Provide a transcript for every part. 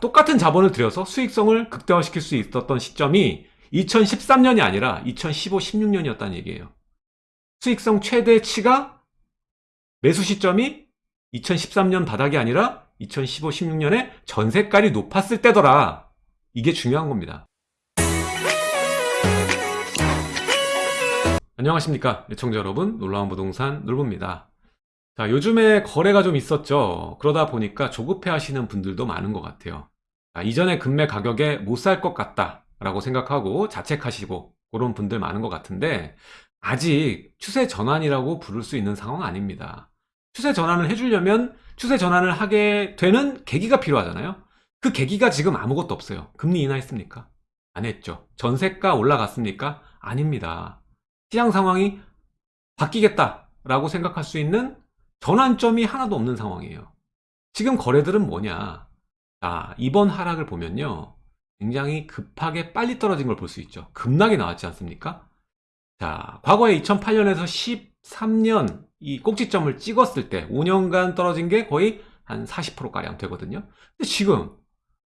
똑같은 자본을 들여서 수익성을 극대화시킬 수 있었던 시점이 2013년이 아니라 2015, 16년이었다는 얘기예요. 수익성 최대치가 매수 시점이 2013년 바닥이 아니라 2015, 16년에 전세가율이 높았을 때더라. 이게 중요한 겁니다. 안녕하십니까 예청자 여러분 놀라운 부동산 놀부입니다 자 요즘에 거래가 좀 있었죠. 그러다 보니까 조급해 하시는 분들도 많은 것 같아요. 자, 이전에 금매 가격에 못 살 것 같다 라고 생각하고 자책하시고 그런 분들 많은 것 같은데 아직 추세 전환이라고 부를 수 있는 상황 아닙니다. 추세 전환을 해주려면 추세 전환을 하게 되는 계기가 필요하잖아요. 그 계기가 지금 아무것도 없어요. 금리 인하했습니까? 안 했죠. 전세가 올라갔습니까? 아닙니다. 시장 상황이 바뀌겠다라고 생각할 수 있는 전환점이 하나도 없는 상황이에요. 지금 거래들은 뭐냐? 자, 이번 하락을 보면요. 굉장히 급하게 빨리 떨어진 걸 볼 수 있죠. 급락이 나왔지 않습니까? 자, 과거에 2008년에서 13년 이 꼭지점을 찍었을 때 5년간 떨어진 게 거의 한 40%가량 되거든요. 근데 지금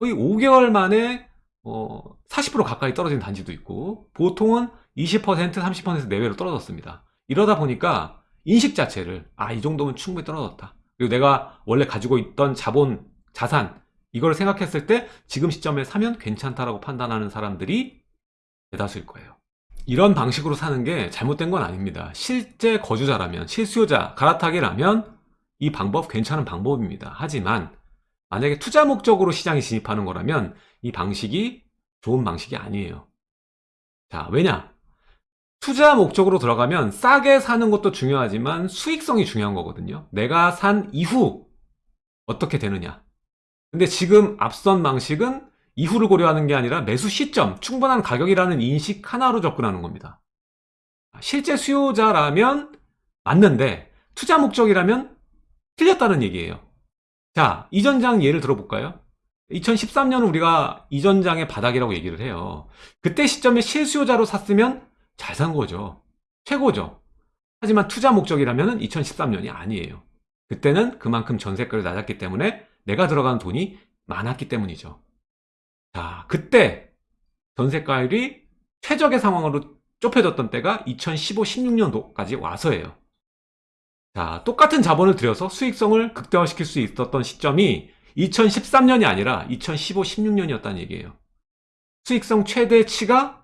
거의 5개월 만에 어, 40% 가까이 떨어진 단지도 있고 보통은 20% 30% 내외로 떨어졌습니다 이러다 보니까 인식 자체를 아 이 정도면 충분히 떨어졌다. 그리고 내가 원래 가지고 있던 자본 자산 이걸 생각했을 때 지금 시점에 사면 괜찮다라고 판단하는 사람들이 대다수일 거예요. 이런 방식으로 사는 게 잘못된 건 아닙니다. 실제 거주자라면 실수요자 갈아타기라면 이 방법 괜찮은 방법입니다. 하지만 만약에 투자 목적으로 시장에 진입하는 거라면 이 방식이 좋은 방식이 아니에요. 자 왜냐 투자 목적으로 들어가면 싸게 사는 것도 중요하지만 수익성이 중요한 거거든요. 내가 산 이후 어떻게 되느냐. 근데 지금 앞선 방식은 이후를 고려하는 게 아니라 매수 시점 충분한 가격이라는 인식 하나로 접근하는 겁니다. 실제 수요자라면 맞는데 투자 목적이라면 틀렸다는 얘기예요. 자 이전장 예를 들어볼까요? 2013년 우리가 이전장의 바닥이라고 얘기를 해요. 그때 시점에 실수요자로 샀으면 잘 산 거죠. 최고죠. 하지만 투자 목적이라면 2013년이 아니에요. 그때는 그만큼 전세가를 낮았기 때문에 내가 들어간 돈이 많았기 때문이죠. 자 그때 전세가율이 최적의 상황으로 좁혀졌던 때가 2015, 16년도까지 와서예요. 자 똑같은 자본을 들여서 수익성을 극대화시킬 수 있었던 시점이 2013년이 아니라 2015, 16년이었다는 얘기예요. 수익성 최대치가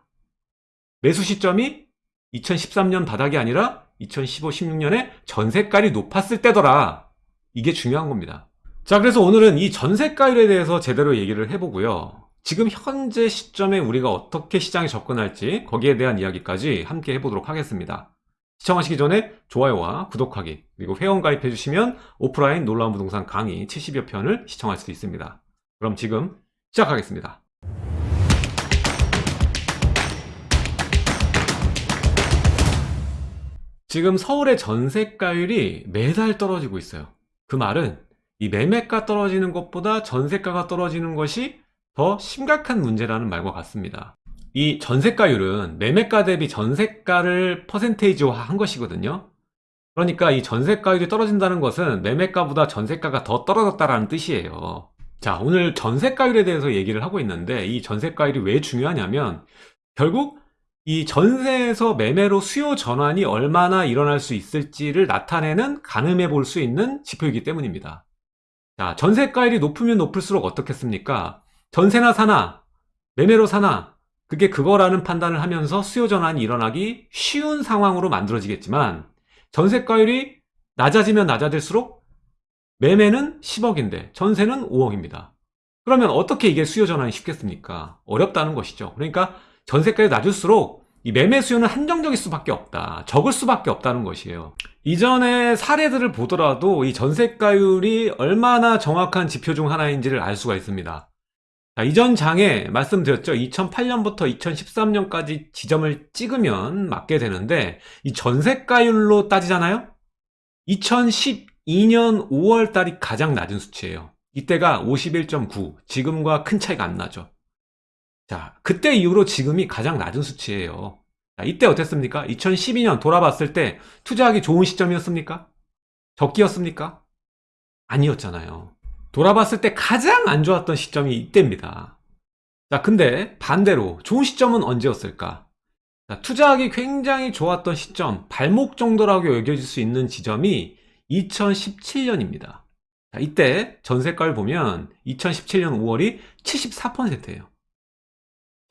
매수 시점이 2013년 바닥이 아니라 2015, 16년에 전세가율이 높았을 때더라. 이게 중요한 겁니다. 자 그래서 오늘은 이 전세가율에 대해서 제대로 얘기를 해보고요. 지금 현재 시점에 우리가 어떻게 시장에 접근할지 거기에 대한 이야기까지 함께 해보도록 하겠습니다. 시청하시기 전에 좋아요와 구독하기 그리고 회원 가입해 주시면 오프라인 놀라운 부동산 강의 70여 편을 시청할 수 있습니다. 그럼 지금 시작하겠습니다. 지금 서울의 전세가율이 매달 떨어지고 있어요. 그 말은 이 매매가 떨어지는 것보다 전세가가 떨어지는 것이 더 심각한 문제라는 말과 같습니다. 이 전세가율은 매매가 대비 전세가를 퍼센테이지화 한 것이거든요 그러니까 이 전세가율이 떨어진다는 것은 매매가보다 전세가가 더 떨어졌다는 뜻이에요 자 오늘 전세가율에 대해서 얘기를 하고 있는데 이 전세가율이 왜 중요하냐면 결국 이 전세에서 매매로 수요 전환이 얼마나 일어날 수 있을지를 나타내는 가늠해 볼 수 있는 지표이기 때문입니다 자 전세가율이 높으면 높을수록 어떻겠습니까 전세나 사나 매매로 사나 그게 그거라는 판단을 하면서 수요 전환이 일어나기 쉬운 상황으로 만들어지겠지만 전세가율이 낮아지면 낮아질수록 매매는 10억인데 전세는 5억입니다. 그러면 어떻게 이게 수요 전환이 쉽겠습니까? 어렵다는 것이죠. 그러니까 전세가율이 낮을수록 이 매매 수요는 한정적일 수밖에 없다. 적을 수밖에 없다는 것이에요. 이전의 사례들을 보더라도 이 전세가율이 얼마나 정확한 지표 중 하나인지를 알 수가 있습니다. 자, 이전 장에 말씀드렸죠. 2008년부터 2013년까지 지점을 찍으면 맞게 되는데 이 전세가율로 따지잖아요. 2012년 5월 달이 가장 낮은 수치예요. 이때가 51.9 지금과 큰 차이가 안 나죠. 자 그때 이후로 지금이 가장 낮은 수치예요. 자, 이때 어땠습니까? 2012년 돌아봤을 때 투자하기 좋은 시점이었습니까? 적기였습니까? 아니었잖아요. 돌아봤을 때 가장 안 좋았던 시점이 이때입니다. 자, 근데 반대로 좋은 시점은 언제였을까? 자, 투자하기 굉장히 좋았던 시점, 발목 정도라고 여겨질 수 있는 지점이 2017년입니다. 자, 이때 전세가를 보면 2017년 5월이 74%예요.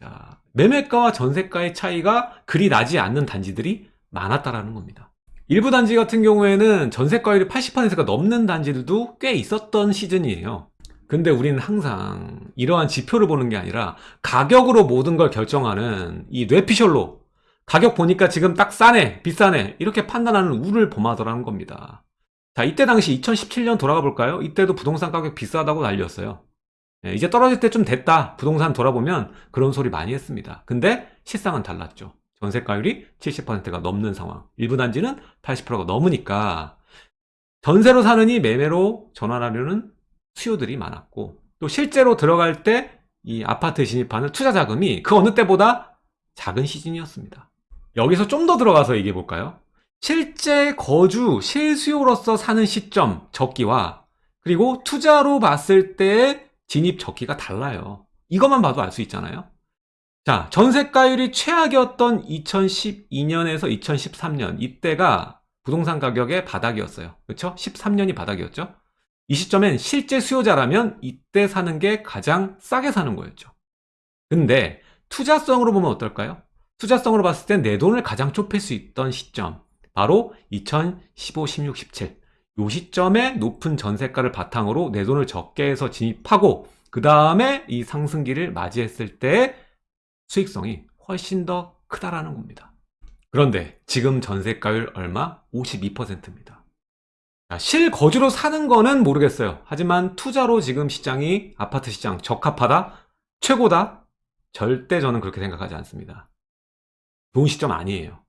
자, 매매가와 전세가의 차이가 그리 나지 않는 단지들이 많았다라는 겁니다. 일부 단지 같은 경우에는 전세가율이 80%가 넘는 단지들도 꽤 있었던 시즌이에요. 근데 우리는 항상 이러한 지표를 보는 게 아니라 가격으로 모든 걸 결정하는 이 뇌피셜로 가격 보니까 지금 딱 싸네, 비싸네 이렇게 판단하는 우를 범하더라는 겁니다. 자, 이때 당시 2017년 돌아가 볼까요? 이때도 부동산 가격 비싸다고 난리였어요. 예, 이제 떨어질 때 좀 됐다. 부동산 돌아보면 그런 소리 많이 했습니다. 근데 실상은 달랐죠. 전세가율이 70%가 넘는 상황. 일부 단지는 80%가 넘으니까 전세로 사느니 매매로 전환하려는 수요들이 많았고 또 실제로 들어갈 때 이 아파트 진입하는 투자 자금이 그 어느 때보다 작은 시즌이었습니다. 여기서 좀 더 들어가서 얘기해 볼까요? 실제 거주, 실수요로서 사는 시점, 적기와 그리고 투자로 봤을 때 진입 적기가 달라요. 이것만 봐도 알 수 있잖아요. 자, 전세가율이 최악이었던 2012년에서 2013년 이때가 부동산 가격의 바닥이었어요. 그렇죠? 13년이 바닥이었죠. 이 시점엔 실제 수요자라면 이때 사는 게 가장 싸게 사는 거였죠. 근데 투자성으로 보면 어떨까요? 투자성으로 봤을 땐 내 돈을 가장 좁힐 수 있던 시점 바로 2015, 16, 17. 요 시점에 높은 전세가를 바탕으로 내 돈을 적게 해서 진입하고 그 다음에 이 상승기를 맞이했을 때 수익성이 훨씬 더 크다라는 겁니다. 그런데 지금 전세가율 얼마? 52%입니다. 실거주로 사는 거는 모르겠어요. 하지만 투자로 지금 시장이 아파트 시장 적합하다? 최고다? 절대 저는 그렇게 생각하지 않습니다. 좋은 시점 아니에요.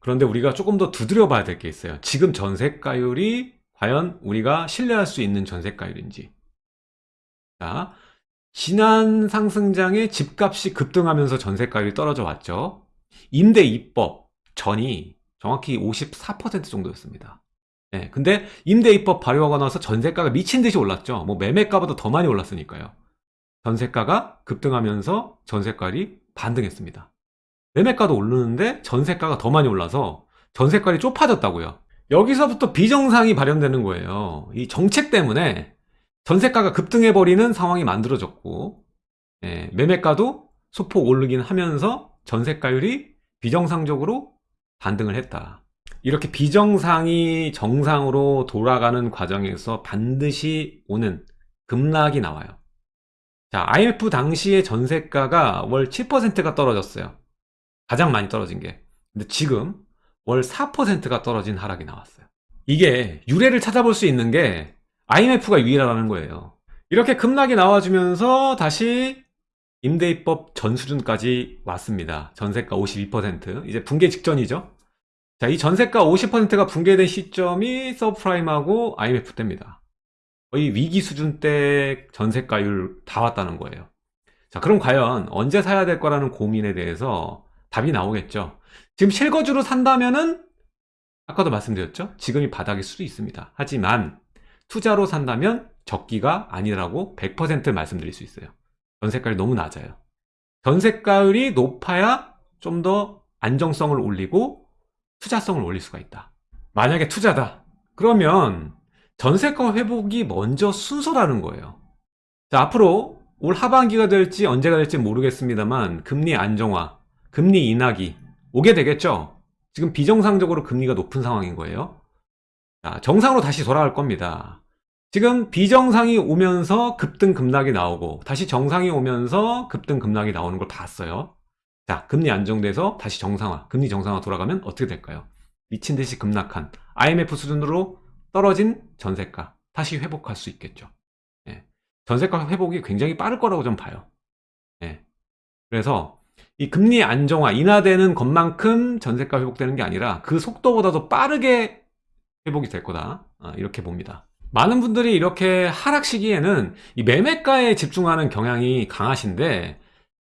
그런데 우리가 조금 더 두드려 봐야 될 게 있어요. 지금 전세가율이 과연 우리가 신뢰할 수 있는 전세가율인지. 자, 지난 상승장에 집값이 급등하면서 전세가율이 떨어져 왔죠. 임대 입법 전이 정확히 54% 정도였습니다. 네, 근데 임대 입법 발효하고 나서 전세가가 미친 듯이 올랐죠. 뭐 매매가보다 더 많이 올랐으니까요. 전세가가 급등하면서 전세가율이 반등했습니다. 매매가도 오르는데 전세가가 더 많이 올라서 전세가율이 좁아졌다고요. 여기서부터 비정상이 발현되는 거예요. 이 정책 때문에 전세가가 급등해버리는 상황이 만들어졌고 예, 매매가도 소폭 오르긴 하면서 전세가율이 비정상적으로 반등을 했다. 이렇게 비정상이 정상으로 돌아가는 과정에서 반드시 오는 급락이 나와요. 자, IMF 당시의 전세가가 월 7%가 떨어졌어요. 가장 많이 떨어진 게. 근데 지금 월 4%가 떨어진 하락이 나왔어요. 이게 유례를 찾아볼 수 있는 게 IMF가 유일하다는 거예요. 이렇게 급락이 나와주면서 다시 임대입법 전 수준까지 왔습니다. 전세가 52%. 이제 붕괴 직전이죠. 자, 이 전세가 50%가 붕괴된 시점이 서프라임하고 IMF 때입니다. 거의 위기 수준 때 전세가율 다 왔다는 거예요. 자, 그럼 과연 언제 사야 될 거라는 고민에 대해서 답이 나오겠죠. 지금 실거주로 산다면은 아까도 말씀드렸죠. 지금이 바닥일 수도 있습니다. 하지만 투자로 산다면 적기가 아니라고 100% 말씀드릴 수 있어요. 전세가율이 너무 낮아요. 전세가율이 높아야 좀 더 안정성을 올리고 투자성을 올릴 수가 있다. 만약에 투자다. 그러면 전세가 회복이 먼저 순서라는 거예요. 자, 앞으로 올 하반기가 될지 언제가 될지 모르겠습니다만 금리 안정화, 금리 인하기 오게 되겠죠? 지금 비정상적으로 금리가 높은 상황인 거예요. 자, 정상으로 다시 돌아갈 겁니다. 지금 비정상이 오면서 급등 급락이 나오고 다시 정상이 오면서 급등 급락이 나오는 걸 봤어요. 자, 금리 안정돼서 다시 정상화, 금리 정상화 돌아가면 어떻게 될까요? 미친 듯이 급락한 IMF 수준으로 떨어진 전세가 다시 회복할 수 있겠죠. 예. 전세가 회복이 굉장히 빠를 거라고 좀 봐요. 예. 그래서 이 금리 안정화, 인하되는 것만큼 전세가 회복되는 게 아니라 그 속도보다도 빠르게 회복이 될 거다. 아, 이렇게 봅니다. 많은 분들이 이렇게 하락 시기에는 이 매매가에 집중하는 경향이 강하신데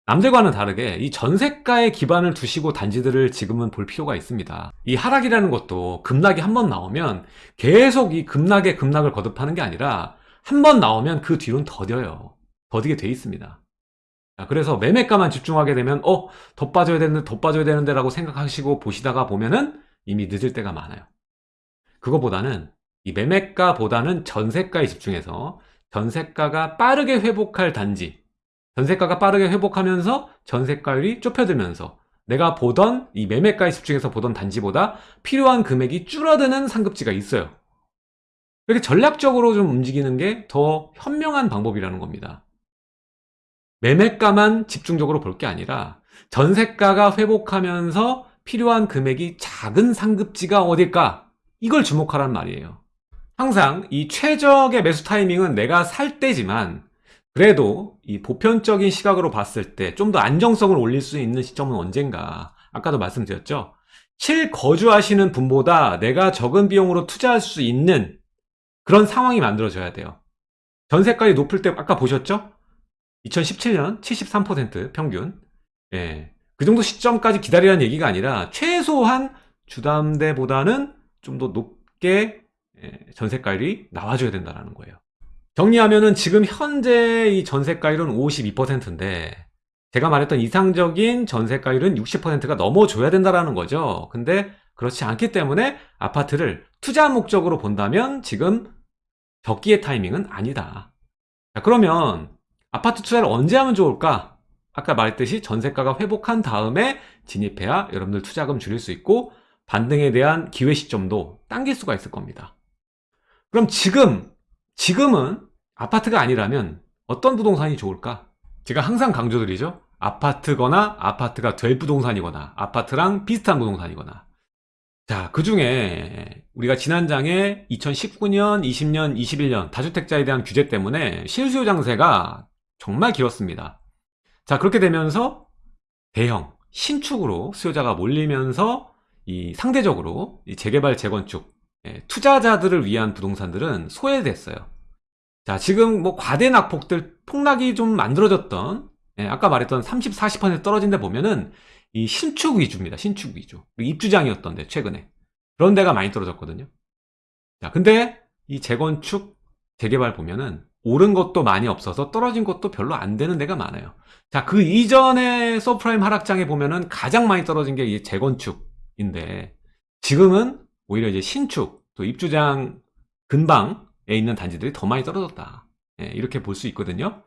남들과는 다르게 이 전세가에 기반을 두시고 단지들을 지금은 볼 필요가 있습니다. 이 하락이라는 것도 급락이 한 번 나오면 계속 이 급락에 급락을 거듭하는 게 아니라 한 번 나오면 그 뒤로는 더뎌요. 더디게 돼 있습니다. 자, 그래서 매매가만 집중하게 되면 어, 더 빠져야 되는데 더 빠져야 되는데 라고 생각하시고 보시다가 보면은 이미 늦을 때가 많아요. 그거보다는 이 매매가보다는 전세가에 집중해서 전세가가 빠르게 회복할 단지 전세가가 빠르게 회복하면서 전세가율이 좁혀들면서 내가 보던 이 매매가에 집중해서 보던 단지보다 필요한 금액이 줄어드는 상급지가 있어요. 이렇게 전략적으로 좀 움직이는 게 더 현명한 방법이라는 겁니다. 매매가만 집중적으로 볼 게 아니라 전세가가 회복하면서 필요한 금액이 작은 상급지가 어딜까? 이걸 주목하란 말이에요. 항상 이 최적의 매수 타이밍은 내가 살 때지만 그래도 이 보편적인 시각으로 봤을 때 좀 더 안정성을 올릴 수 있는 시점은 언젠가 아까도 말씀드렸죠 실거주하시는 분보다 내가 적은 비용으로 투자할 수 있는 그런 상황이 만들어져야 돼요 전세가율이 높을 때 아까 보셨죠 2017년 73% 평균 예, 그 정도 시점까지 기다리라는 얘기가 아니라 최소한 주담대보다는 좀 더 높게 예, 전세가율이 나와줘야 된다는 거예요 정리하면은 지금 현재 이 전세가율은 52%인데 제가 말했던 이상적인 전세가율은 60%가 넘어줘야 된다는 거죠. 근데 그렇지 않기 때문에 아파트를 투자 목적으로 본다면 지금 적기의 타이밍은 아니다. 자, 그러면 아파트 투자를 언제 하면 좋을까? 아까 말했듯이 전세가가 회복한 다음에 진입해야 여러분들 투자금 줄일 수 있고 반등에 대한 기회 시점도 당길 수가 있을 겁니다. 그럼 지금 지금은 아파트가 아니라면 어떤 부동산이 좋을까? 제가 항상 강조드리죠. 아파트거나 아파트가 될 부동산이거나 아파트랑 비슷한 부동산이거나 자, 그 중에 우리가 지난 장에 2019년, 20년, 21년 다주택자에 대한 규제 때문에 실수요 장세가 정말 길었습니다. 자, 그렇게 되면서 대형, 신축으로 수요자가 몰리면서 이 상대적으로 이 재개발, 재건축, 예, 투자자들을 위한 부동산들은 소외됐어요. 자, 지금 뭐 과대 낙폭들 폭락이 좀 만들어졌던 예, 아까 말했던 30, 40% 떨어진 데 보면은 이 신축 위주입니다. 신축 위주. 입주장이었던데 최근에. 그런 데가 많이 떨어졌거든요. 자, 근데 이 재건축, 재개발 보면은 오른 것도 많이 없어서 떨어진 것도 별로 안 되는 데가 많아요. 자, 그 이전에 서브프라임 하락장에 보면은 가장 많이 떨어진 게 이 재건축인데 지금은 오히려 이제 신축, 또 입주장 근방 에 있는 단지들이 더 많이 떨어졌다. 예, 이렇게 볼 수 있거든요.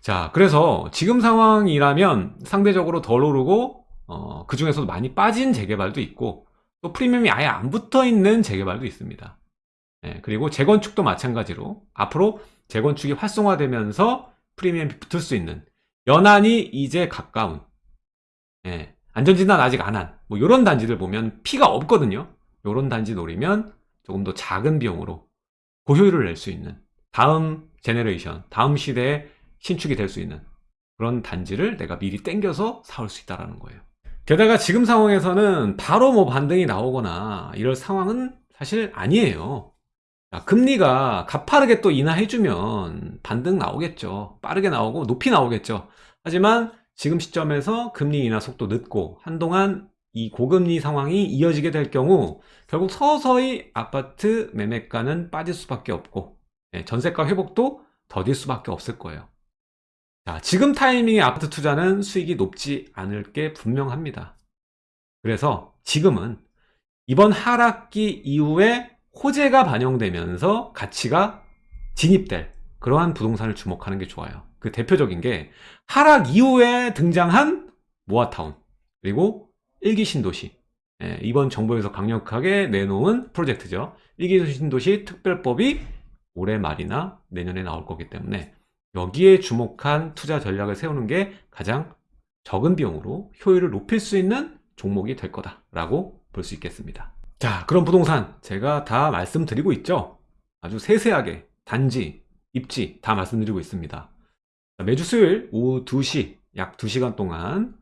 자, 그래서 지금 상황이라면 상대적으로 덜 오르고 어, 그 중에서도 많이 빠진 재개발도 있고 또 프리미엄이 아예 안 붙어 있는 재개발도 있습니다. 예, 그리고 재건축도 마찬가지로 앞으로 재건축이 활성화되면서 프리미엄이 붙을 수 있는 연안이 이제 가까운 예, 안전진단 아직 안 한 뭐 이런 단지들 보면 피가 없거든요. 이런 단지 노리면 조금 더 작은 비용으로 고효율을 낼 수 있는 다음 제네레이션, 다음 시대의 신축이 될 수 있는 그런 단지를 내가 미리 땡겨서 사올 수 있다는 거예요. 게다가 지금 상황에서는 바로 뭐 반등이 나오거나 이럴 상황은 사실 아니에요. 금리가 가파르게 또 인하해주면 반등 나오겠죠. 빠르게 나오고 높이 나오겠죠. 하지만 지금 시점에서 금리 인하 속도 늦고 한동안 이 고금리 상황이 이어지게 될 경우 결국 서서히 아파트 매매가는 빠질 수밖에 없고 예, 전세가 회복도 더딜 수밖에 없을 거예요. 자, 지금 타이밍에 아파트 투자는 수익이 높지 않을 게 분명합니다. 그래서 지금은 이번 하락기 이후에 호재가 반영되면서 가치가 진입될 그러한 부동산을 주목하는 게 좋아요. 그 대표적인 게 하락 이후에 등장한 모아타운 그리고 일기 신도시 예, 이번 정부에서 강력하게 내놓은 프로젝트죠. 일기 신도시 특별법이 올해 말이나 내년에 나올 거기 때문에 여기에 주목한 투자 전략을 세우는 게 가장 적은 비용으로 효율을 높일 수 있는 종목이 될 거다라고 볼 수 있겠습니다. 자, 그럼 부동산 제가 다 말씀드리고 있죠. 아주 세세하게 단지, 입지 다 말씀드리고 있습니다. 매주 수요일 오후 2시 약 2시간 동안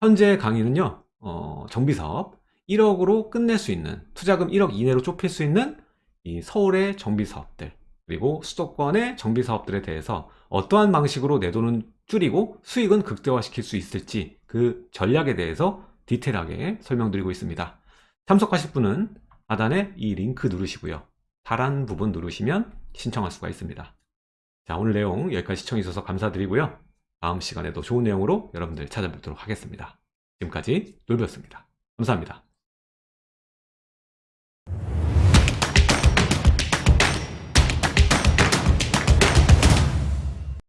현재 강의는요. 어, 정비사업 1억으로 끝낼 수 있는 투자금 1억 이내로 좁힐 수 있는 이 서울의 정비사업들 그리고 수도권의 정비사업들에 대해서 어떠한 방식으로 내 돈은 줄이고 수익은 극대화시킬 수 있을지 그 전략에 대해서 디테일하게 설명드리고 있습니다. 참석하실 분은 하단에 이 링크 누르시고요. 파란 부분 누르시면 신청할 수가 있습니다. 자, 오늘 내용 여기까지 시청해 주셔서 감사드리고요. 다음 시간에도 좋은 내용으로 여러분들 찾아뵙도록 하겠습니다. 지금까지 놀비였습니다. 감사합니다.